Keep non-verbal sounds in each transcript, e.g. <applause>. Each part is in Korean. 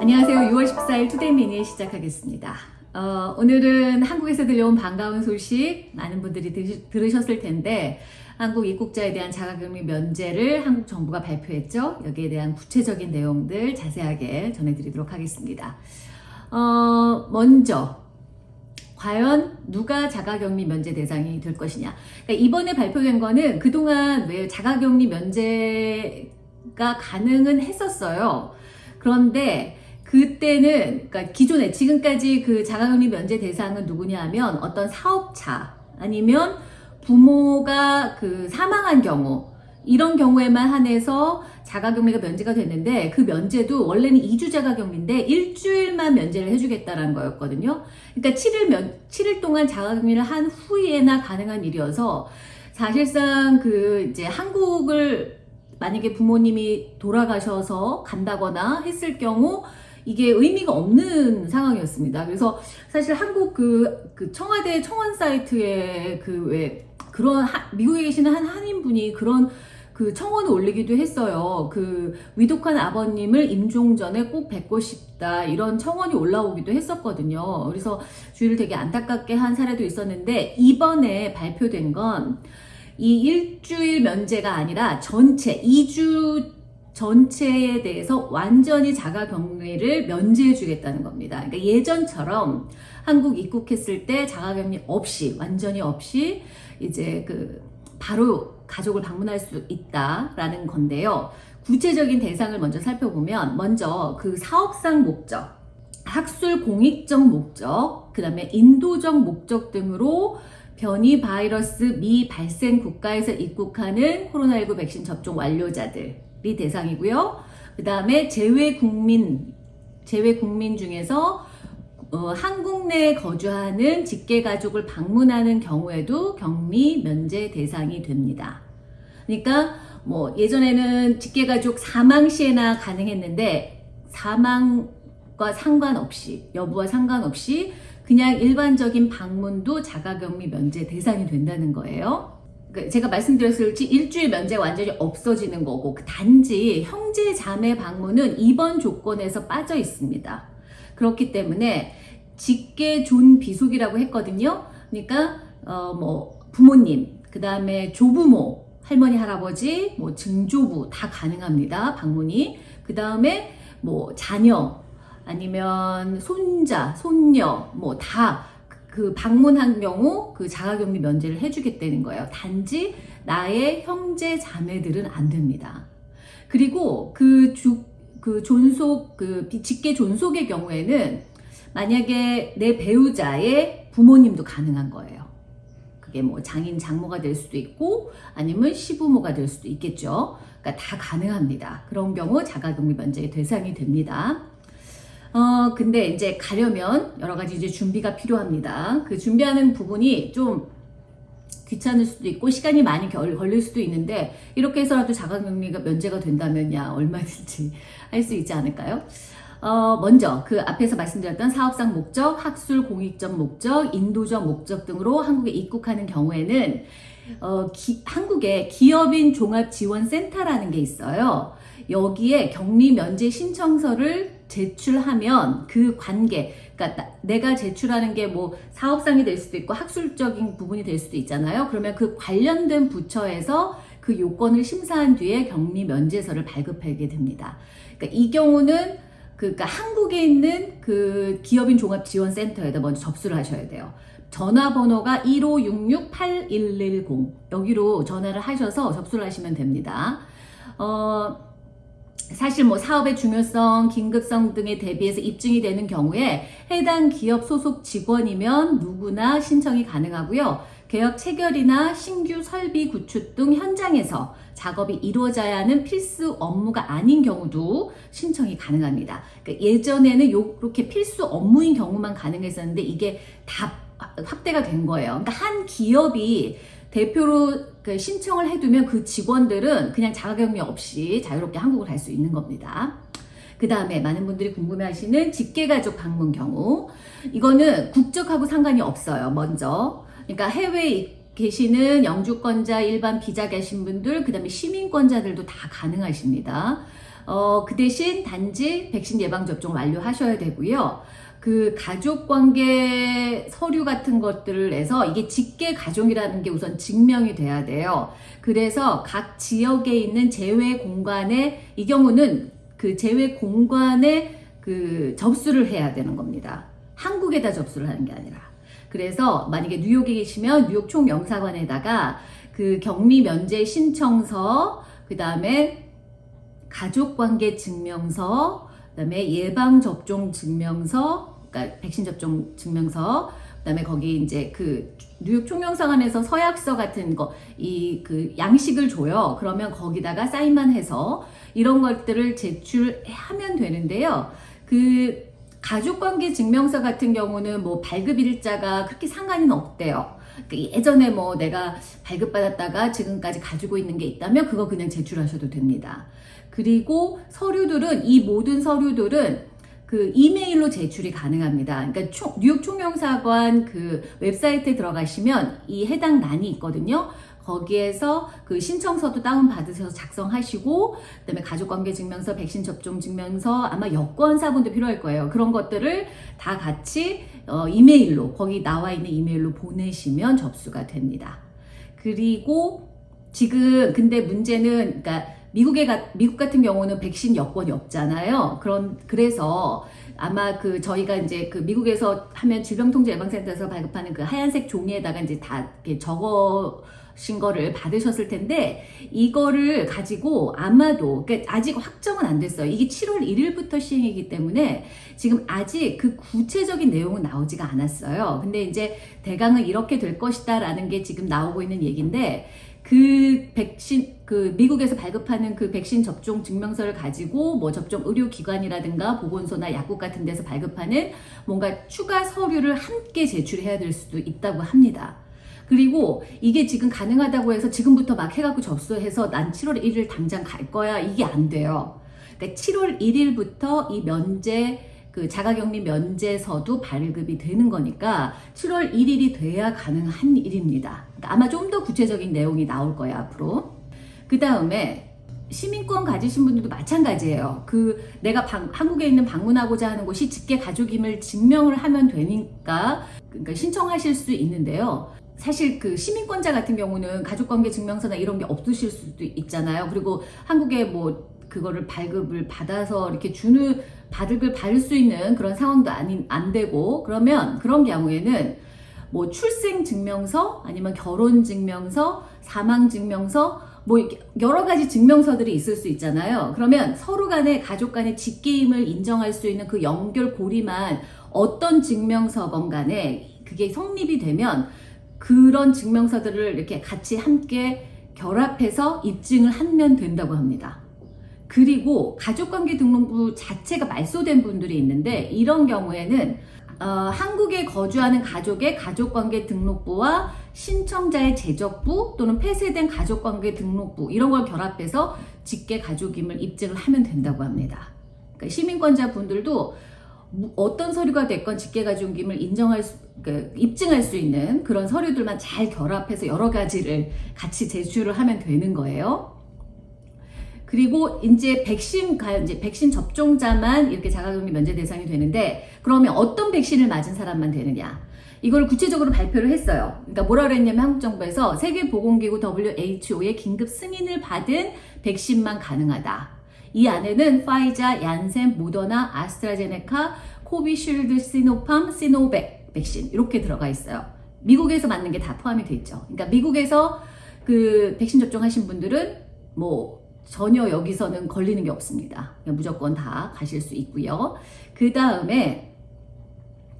안녕하세요. 6월 14일 투데이 미니 시작하겠습니다. 어, 오늘은 한국에서 들려온 반가운 소식 많은 분들이 들, 들으셨을 텐데 한국 입국자에 대한 자가격리 면제를 한국 정부가 발표했죠. 여기에 대한 구체적인 내용들 자세하게 전해드리도록 하겠습니다. 어, 먼저 과연 누가 자가격리 면제 대상이 될 것이냐. 그러니까 이번에 발표된 거는 그동안 왜 자가격리 면제가 가능은 했었어요. 그런데 그때는 그러니까 기존에 지금까지 그 자가격리 면제 대상은 누구냐 하면 어떤 사업차 아니면 부모가 그 사망한 경우 이런 경우에만 한해서 자가격리가 면제가 됐는데 그 면제도 원래는 2주 자가격리인데 일주일만 면제를 해주겠다는 거였거든요. 그러니까 7일 면, 7일 동안 자가격리를 한 후에나 가능한 일이어서 사실상 그 이제 한국을 만약에 부모님이 돌아가셔서 간다거나 했을 경우 이게 의미가 없는 상황이었습니다. 그래서 사실 한국 그, 그 청와대 청원 사이트에 그왜 그런 하, 미국에 계시는 한 한인분이 그런 그 청원을 올리기도 했어요. 그 위독한 아버님을 임종 전에 꼭 뵙고 싶다 이런 청원이 올라오기도 했었거든요. 그래서 주위를 되게 안타깝게 한 사례도 있었는데 이번에 발표된 건 이 일주일 면제가 아니라 전체 2주 전체에 대해서 완전히 자가격리를 면제해 주겠다는 겁니다. 그러니까 예전처럼 한국 입국했을 때 자가격리 없이 완전히 없이 이제 그 바로 가족을 방문할 수 있다라는 건데요. 구체적인 대상을 먼저 살펴보면 먼저 그 사업상 목적, 학술 공익적 목적, 그 다음에 인도적 목적 등으로 변이 바이러스 미발생 국가에서 입국하는 코로나19 백신 접종 완료자들이 대상이고요. 그 다음에 제외 국민, 제외 국민 중에서 어, 한국 내에 거주하는 직계가족을 방문하는 경우에도 격리 면제 대상이 됩니다. 그러니까 뭐 예전에는 직계가족 사망 시에나 가능했는데 사망과 상관없이 여부와 상관없이 그냥 일반적인 방문도 자가격리 면제 대상이 된다는 거예요. 그러니까 제가 말씀드렸듯이 일주일 면제 완전히 없어지는 거고 그 단지 형제 자매 방문은 이번 조건에서 빠져 있습니다. 그렇기 때문에 직계 존 비속이라고 했거든요. 그러니까 어 뭐 부모님, 그 다음에 조부모, 할머니, 할아버지, 뭐 증조부 다 가능합니다. 방문이. 그 다음에 뭐 자녀 아니면 손자, 손녀 뭐 다 그 방문한 경우 그 자가격리 면제를 해주겠다는 거예요. 단지 나의 형제 자매들은 안 됩니다. 그리고 그 주, 그 존속, 그 직계 존속의 경우에는 만약에 내 배우자의 부모님도 가능한 거예요. 그게 뭐 장인 장모가 될 수도 있고 아니면 시부모가 될 수도 있겠죠. 그러니까 다 가능합니다. 그런 경우 자가격리 면제의 대상이 됩니다. 어 근데 이제 가려면 여러 가지 이제 준비가 필요합니다. 그 준비하는 부분이 좀 귀찮을 수도 있고 시간이 많이 걸릴 수도 있는데 이렇게 해서라도 자가격리가 면제가 된다면야 얼마든지 <laughs> 할 수 있지 않을까요? 어, 먼저 그 앞에서 말씀드렸던 사업상 목적, 학술 공익적 목적, 인도적 목적 등으로 한국에 입국하는 경우에는 어, 기, 한국에 기업인 종합지원센터라는 게 있어요. 여기에 격리 면제 신청서를 제출하면 그 관계, 그러니까 내가 제출하는 게 뭐 사업상이 될 수도 있고 학술적인 부분이 될 수도 있잖아요. 그러면 그 관련된 부처에서 그 요건을 심사한 뒤에 격리 면제서를 발급하게 됩니다. 그러니까 이 경우는 그러니까 한국에 있는 그 기업인 종합지원센터에다 먼저 접수를 하셔야 돼요. 전화번호가 1566-8110 여기로 전화를 하셔서 접수를 하시면 됩니다. 어, 사실 뭐 사업의 중요성, 긴급성 등에 대비해서 입증이 되는 경우에 해당 기업 소속 직원이면 누구나 신청이 가능하고요. 개혁 체결이나 신규 설비 구축 등 현장에서 작업이 이루어져야 하는 필수 업무가 아닌 경우도 신청이 가능합니다. 그러니까 예전에는 이렇게 필수 업무인 경우만 가능했었는데 이게 다 확대가 된 거예요. 그러니까 한 기업이 대표로 그 신청을 해두면 그 직원들은 그냥 자가격리 없이 자유롭게 한국을 갈 수 있는 겁니다. 그 다음에 많은 분들이 궁금해하시는 직계가족 방문 경우 이거는 국적하고 상관이 없어요. 먼저 그러니까 해외 계시는 영주권자, 일반 비자 계신 분들, 그 다음에 시민권자들도 다 가능하십니다. 어, 그 대신 단지 백신 예방접종 완료하셔야 되고요. 그 가족관계 서류 같은 것들을 내서 이게 직계 가족이라는 게 우선 증명이 돼야 돼요. 그래서 각 지역에 있는 재외 공간에 이 경우는 그 재외 공간에 그 접수를 해야 되는 겁니다. 한국에다 접수를 하는 게 아니라. 그래서 만약에 뉴욕에 계시면 뉴욕 총영사관에다가 그 격리 면제 신청서, 그 다음에 가족관계 증명서, 그 다음에 예방 접종 증명서, 그러니까 백신 접종 증명서, 그다음에 거기 이제 그 뉴욕 총영사관에서 서약서 같은 거 이 그 양식을 줘요. 그러면 거기다가 사인만 해서 이런 것들을 제출하면 되는데요. 그 가족관계 증명서 같은 경우는 뭐 발급 일자가 그렇게 상관은 없대요. 그 예전에 뭐 내가 발급받았다가 지금까지 가지고 있는 게 있다면 그거 그냥 제출하셔도 됩니다. 그리고 서류들은 이 모든 서류들은 그 이메일로 제출이 가능합니다. 그러니까 총, 뉴욕 총영사관 그 웹사이트에 들어가시면 이 해당 난이 있거든요. 거기에서 그 신청서도 다운받으셔서 작성하시고 그다음에 가족관계 증명서, 백신 접종 증명서 아마 여권 사본도 필요할 거예요. 그런 것들을 다 같이 어, 이메일로 거기 나와 있는 이메일로 보내시면 접수가 됩니다. 그리고 지금 근데 문제는 그러니까 미국에 가, 미국 같은 경우는 백신 여권이 없잖아요. 그런 그래서 아마 그 저희가 이제 그 미국에서 하면 질병통제 예방센터에서 발급하는 그 하얀색 종이에다가 이제 다 이렇게 적어 신 거를 받으셨을 텐데 이거를 가지고 아마도 그러니까 아직 확정은 안 됐어요. 이게 7월 1일부터 시행이기 때문에 지금 아직 그 구체적인 내용은 나오지가 않았어요. 근데 이제 대강은 이렇게 될 것이다 라는 게 지금 나오고 있는 얘기인데 그 백신 그 미국에서 발급하는 그 백신 접종 증명서를 가지고 뭐 접종 의료기관이라든가 보건소나 약국 같은 데서 발급하는 뭔가 추가 서류를 함께 제출해야 될 수도 있다고 합니다. 그리고 이게 지금 가능하다고 해서 지금부터 막 해갖고 접수해서 난 7월 1일 당장 갈 거야 이게 안 돼요. 그러니까 7월 1일부터 이 면제 그 자가격리 면제서도 발급이 되는 거니까 7월 1일이 돼야 가능한 일입니다. 그러니까 아마 좀 더 구체적인 내용이 나올 거예요, 앞으로. 그 다음에 시민권 가지신 분들도 마찬가지예요. 그 내가 방, 한국에 있는 방문하고자 하는 곳이 직계 가족임을 증명을 하면 되니까 그러니까 신청하실 수 있는데요. 사실 그 시민권자 같은 경우는 가족관계 증명서나 이런 게 없으실 수도 있잖아요. 그리고 한국에 뭐 그거를 발급을 받아서 이렇게 주는 받을 받을 수 있는 그런 상황도 아닌 안 되고 그러면 그런 경우에는 뭐 출생 증명서 아니면 결혼 증명서, 사망 증명서 뭐 여러 가지 증명서들이 있을 수 있잖아요. 그러면 서로 간에 가족 간의 직계임을 인정할 수 있는 그 연결 고리만 어떤 증명서건 간에 그게 성립이 되면 그런 증명서들을 이렇게 같이 함께 결합해서 입증을 하면 된다고 합니다. 그리고 가족관계 등록부 자체가 말소된 분들이 있는데 이런 경우에는 어, 한국에 거주하는 가족의 가족관계 등록부와 신청자의 재적부 또는 폐쇄된 가족관계 등록부 이런 걸 결합해서 직계 가족임을 입증을 하면 된다고 합니다. 그러니까 시민권자 분들도 어떤 서류가 됐건 직계 가족임을 인정할 수, 그, 입증할 수 있는 그런 서류들만 잘 결합해서 여러 가지를 같이 제출을 하면 되는 거예요. 그리고 이제 백신 이제 백신 접종자만 이렇게 자가격리 면제 대상이 되는데 그러면 어떤 백신을 맞은 사람만 되느냐? 이걸 구체적으로 발표를 했어요. 그러니까 뭐라 그랬냐면 한국 정부에서 세계보건기구 WHO의 긴급 승인을 받은 백신만 가능하다. 이 안에는 파이자, 얀센, 모더나, 아스트라제네카, 코비쉴드, 시노팜, 시노백 백신 이렇게 들어가 있어요. 미국에서 맞는 게 다 포함이 돼 있죠. 그러니까 미국에서 그 백신 접종하신 분들은 뭐 전혀 여기서는 걸리는 게 없습니다. 무조건 다 가실 수 있고요. 그 다음에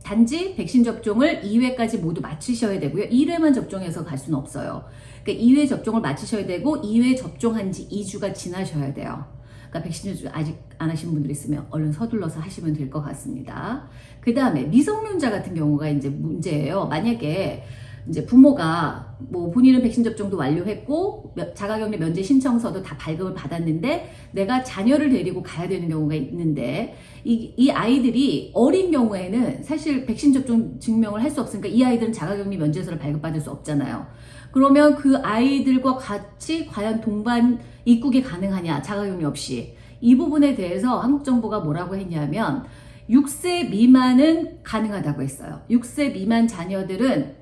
단지 백신 접종을 2회까지 모두 마치셔야 되고요. 1회만 접종해서 갈 수는 없어요. 그러니까 2회 접종을 마치셔야 되고 2회 접종한 지 2주가 지나셔야 돼요. 그러니까 백신 접종 아직 안 하신 분들 있으면 얼른 서둘러서 하시면 될 것 같습니다. 그 다음에 미성년자 같은 경우가 이제 문제예요. 만약에 이제 부모가 뭐 본인은 백신 접종도 완료했고 자가격리 면제 신청서도 다 발급을 받았는데 내가 자녀를 데리고 가야 되는 경우가 있는데 이, 이 아이들이 어린 경우에는 사실 백신 접종 증명을 할 수 없으니까 이 아이들은 자가격리 면제서를 발급받을 수 없잖아요. 그러면 그 아이들과 같이 과연 동반 입국이 가능하냐 자가격리 없이 이 부분에 대해서 한국 정부가 뭐라고 했냐면 6세 미만은 가능하다고 했어요. 6세 미만 자녀들은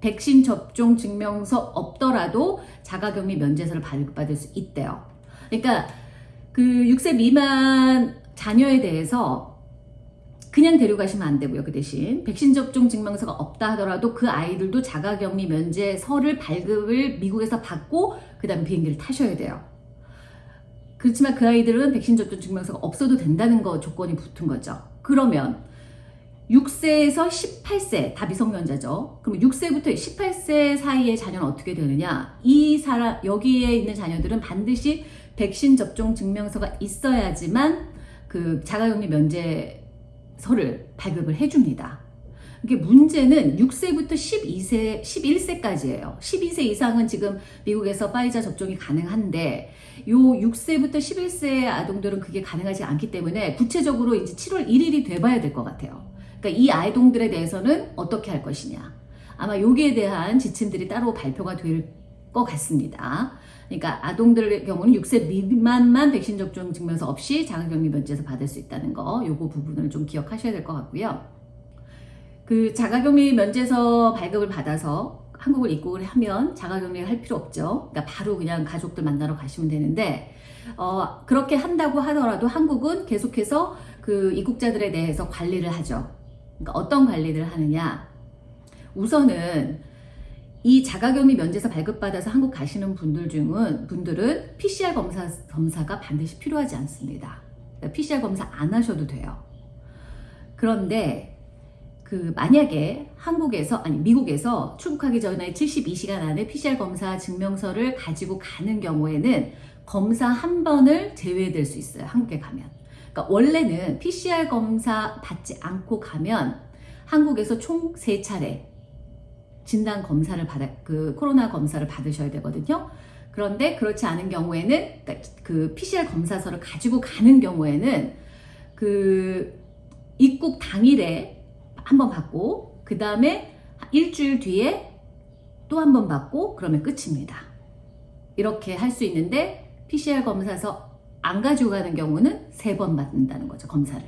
백신 접종 증명서 없더라도 자가격리 면제서를 발급받을 수 있대요. 그러니까 그 6세 미만 자녀에 대해서 그냥 데려가시면 안 되고요. 그 대신 백신 접종 증명서가 없다 하더라도 그 아이들도 자가격리 면제서를 발급을 미국에서 받고 그 다음 비행기를 타셔야 돼요. 그렇지만 그 아이들은 백신 접종 증명서가 없어도 된다는 거 조건이 붙은 거죠. 그러면 6세에서 18세 다 미성년자죠. 그럼 6세부터 18세 사이의 자녀는 어떻게 되느냐? 이 사람 여기에 있는 자녀들은 반드시 백신 접종 증명서가 있어야지만 그 자가격리 면제서를 발급을 해줍니다. 이게 문제는 6세부터 12세, 11세까지예요. 12세 이상은 지금 미국에서 파이자 접종이 가능한데 요 6세부터 11세 아동들은 그게 가능하지 않기 때문에 구체적으로 이제 7월 1일이 돼봐야 될 것 같아요. 그러니까 이 아이동들에 대해서는 어떻게 할 것이냐. 아마 여기에 대한 지침들이 따로 발표가 될 것 같습니다. 그러니까 아동들의 경우는 6세 미만만 백신 접종 증명서 없이 자가격리 면제에서 받을 수 있다는 거, 요거 부분을 좀 기억하셔야 될 것 같고요. 그 자가격리 면제서 발급을 받아서 한국을 입국을 하면 자가격리를 할 필요 없죠. 그러니까 바로 그냥 가족들 만나러 가시면 되는데 어, 그렇게 한다고 하더라도 한국은 계속해서 그 입국자들에 대해서 관리를 하죠. 그러니까 어떤 관리를 하느냐? 우선은 이 자가격리 면제서 발급받아서 한국 가시는 분들 중은 분들은 PCR 검사 검사가 반드시 필요하지 않습니다. 그러니까 PCR 검사 안 하셔도 돼요. 그런데 그 만약에 한국에서 아니 미국에서 출국하기 전에 72시간 안에 PCR 검사 증명서를 가지고 가는 경우에는 검사 한 번을 제외될 수 있어요. 한국에 가면. 그러니까 원래는 PCR 검사 받지 않고 가면 한국에서 총 세 차례 진단 검사를 받아 그 코로나 검사를 받으셔야 되거든요. 그런데 그렇지 않은 경우에는 그러니까 그 PCR 검사서를 가지고 가는 경우에는 그 입국 당일에 한번 받고 그 다음에 일주일 뒤에 또 한 번 받고 그러면 끝입니다. 이렇게 할 수 있는데 PCR 검사서 안 가지고 가는 경우는 세 번 받는다는 거죠 검사를.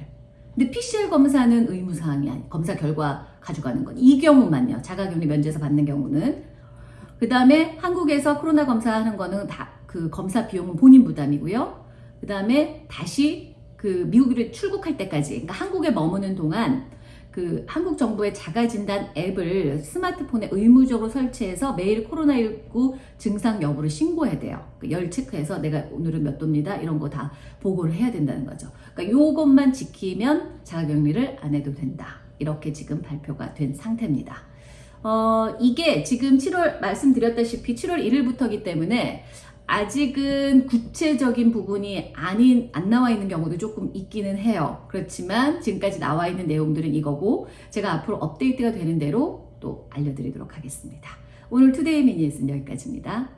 근데 PCR 검사는 의무사항이 아니 검사 결과 가져가는 건 이 경우만요. 자가격리 면제서 받는 경우는 그 다음에 한국에서 코로나 검사하는 거는 다 그 검사 비용은 본인 부담이고요. 그 다음에 다시 그 미국으로 출국할 때까지 그러니까 한국에 머무는 동안 그 한국 정부의 자가진단 앱을 스마트폰에 의무적으로 설치해서 매일 코로나19 증상 여부를 신고해야 돼요. 그열 체크해서 내가 오늘은 몇 도입니다. 이런 거 다 보고를 해야 된다는 거죠. 그러니까 요것만 지키면 자가격리를 안 해도 된다. 이렇게 지금 발표가 된 상태입니다. 어, 이게 지금 7월 말씀드렸다시피 7월 1일부터기 때문에 아직은 구체적인 부분이 아닌 안 나와 있는 경우도 조금 있기는 해요. 그렇지만 지금까지 나와 있는 내용들은 이거고 제가 앞으로 업데이트가 되는 대로 또 알려드리도록 하겠습니다. 오늘 투데이 미니스는 여기까지입니다.